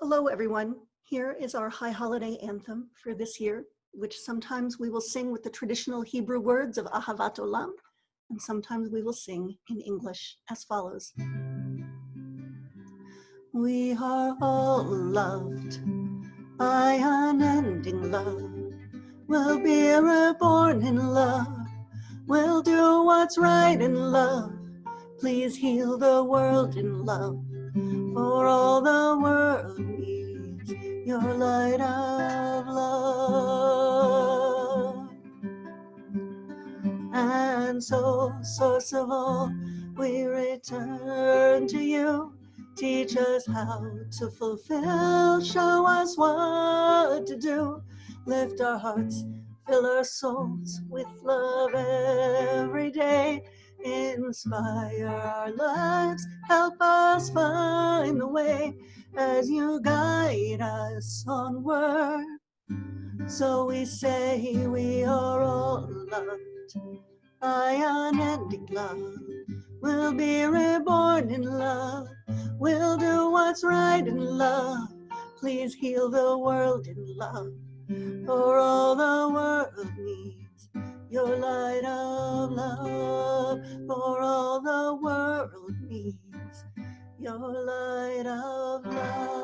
Hello, everyone. Here is our High Holiday Anthem for this year, which sometimes we will sing with the traditional Hebrew words of Ahavat Olam, and sometimes we will sing in English as follows. We are all loved by unending love. We'll be reborn in love. We'll do what's right in love. Please heal the world in love for all the world your light of love. And so, source of all, we return to you. Teach us how to fulfill, show us what to do. Lift our hearts, fill our souls with love every day inspire our lives, help us find the way as you guide us onward. So we say we are all loved by unending love. We'll be reborn in love. We'll do what's right in love. Please heal the world in love for all the world needs your light of love for all the world needs your light of love